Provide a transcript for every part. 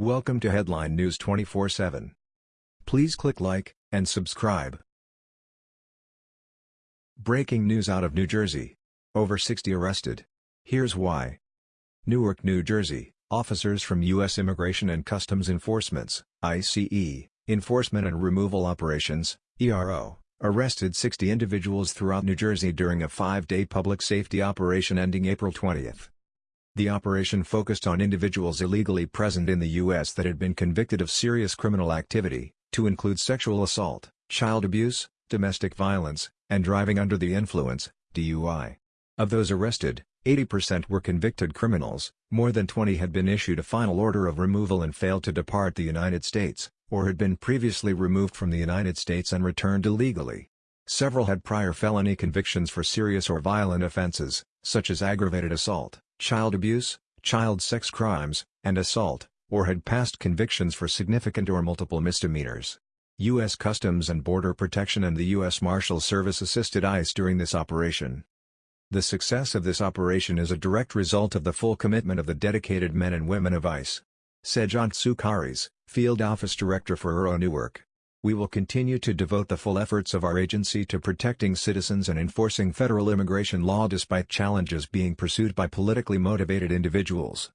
Welcome to Headline News 24/7. Please click like and subscribe. Breaking news out of New Jersey. Over 60 arrested. Here's why. Newark, New Jersey. Officers from U.S. Immigration and Customs Enforcement's ICE, Enforcement and Removal Operations, ERO, arrested 60 individuals throughout New Jersey during a five-day public safety operation ending April 20. The operation focused on individuals illegally present in the U.S. that had been convicted of serious criminal activity, to include sexual assault, child abuse, domestic violence, and driving under the influence DUI. Of those arrested, 80% were convicted criminals, more than 20 had been issued a final order of removal and failed to depart the United States, or had been previously removed from the United States and returned illegally. Several had prior felony convictions for serious or violent offenses, such as aggravated assault child abuse, child sex crimes, and assault, or had past convictions for significant or multiple misdemeanors. U.S. Customs and Border Protection and the U.S. Marshal Service assisted ICE during this operation. The success of this operation is a direct result of the full commitment of the dedicated men and women of ICE. Sejant Tsoukaris, Field Office Director for ERO Newark. We will continue to devote the full efforts of our agency to protecting citizens and enforcing federal immigration law despite challenges being pursued by politically motivated individuals.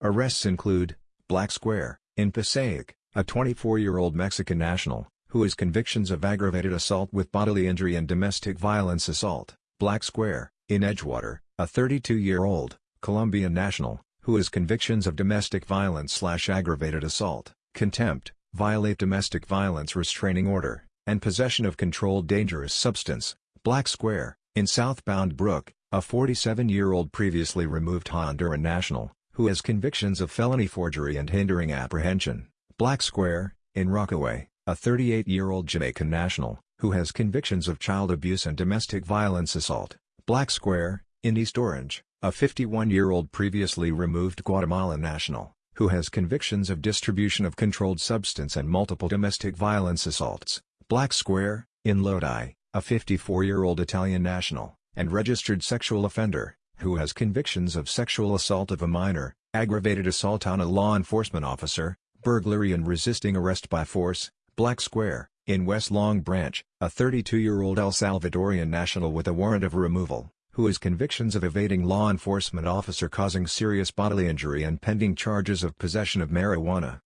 Arrests include, Black Square, in Passaic, a 24-year-old Mexican national, who has convictions of aggravated assault with bodily injury and domestic violence assault, Black Square, in Edgewater, a 32-year-old, Colombian national, who has convictions of domestic violence slash aggravated assault, contempt, violate domestic violence restraining order, and possession of controlled dangerous substance, Black Square, in South Bound Brook, a 47-year-old previously removed Honduran national, who has convictions of felony forgery and hindering apprehension, Black Square, in Rockaway, a 38-year-old Jamaican national, who has convictions of child abuse and domestic violence assault, Black Square, in East Orange, a 51-year-old previously removed Guatemalan national, who has convictions of distribution of controlled substance and multiple domestic violence assaults, Black Square, in Lodi, a 54-year-old Italian national, and registered sexual offender, who has convictions of sexual assault of a minor, aggravated assault on a law enforcement officer, burglary and resisting arrest by force, Black Square, in West Long Branch, a 32-year-old El Salvadorian national with a warrant of removal, who has convictions of evading law enforcement officer causing serious bodily injury and pending charges of possession of marijuana.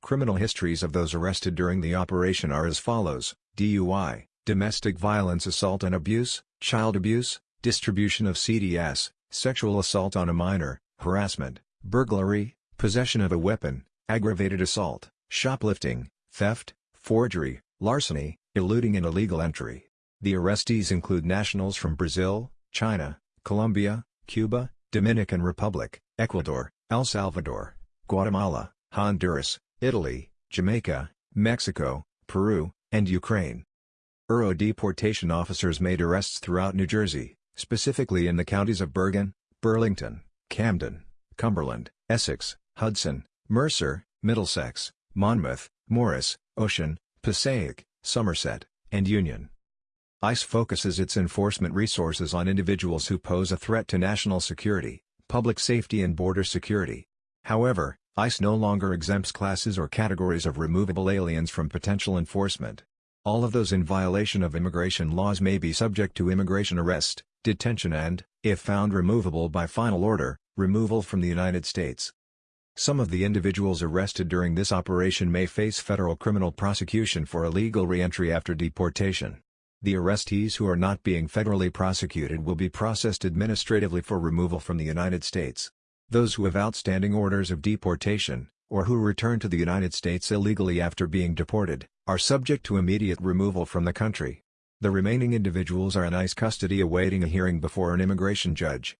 Criminal histories of those arrested during the operation are as follows, DUI, domestic violence assault and abuse, child abuse, distribution of CDS, sexual assault on a minor, harassment, burglary, possession of a weapon, aggravated assault, shoplifting, theft, forgery, larceny, eluding and illegal entry. The arrestees include nationals from Brazil, China, Colombia, Cuba, Dominican Republic, Ecuador, El Salvador, Guatemala, Honduras, Italy, Jamaica, Mexico, Peru, and Ukraine. ERO deportation officers made arrests throughout New Jersey, specifically in the counties of Bergen, Burlington, Camden, Cumberland, Essex, Hudson, Mercer, Middlesex, Monmouth, Morris, Ocean, Passaic, Somerset, and Union. ICE focuses its enforcement resources on individuals who pose a threat to national security, public safety and border security. However, ICE no longer exempts classes or categories of removable aliens from potential enforcement. All of those in violation of immigration laws may be subject to immigration arrest, detention and, if found removable by final order, removal from the United States. Some of the individuals arrested during this operation may face federal criminal prosecution for illegal reentry after deportation. The arrestees who are not being federally prosecuted will be processed administratively for removal from the United States. Those who have outstanding orders of deportation, or who return to the United States illegally after being deported, are subject to immediate removal from the country. The remaining individuals are in ICE custody awaiting a hearing before an immigration judge.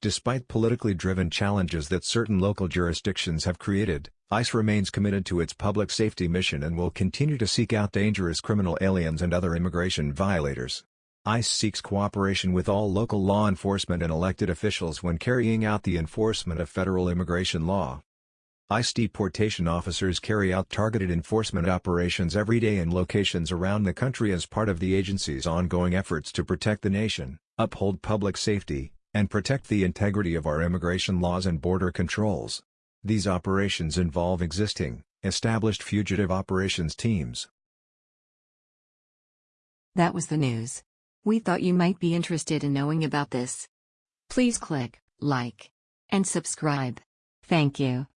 Despite politically driven challenges that certain local jurisdictions have created, ICE remains committed to its public safety mission and will continue to seek out dangerous criminal aliens and other immigration violators. ICE seeks cooperation with all local law enforcement and elected officials when carrying out the enforcement of federal immigration law. ICE deportation officers carry out targeted enforcement operations every day in locations around the country as part of the agency's ongoing efforts to protect the nation, uphold public safety, and protect the integrity of our immigration laws and border controls. These operations involve existing, established fugitive operations teams. That was the news. We thought you might be interested in knowing about this. Please click like and subscribe. Thank you.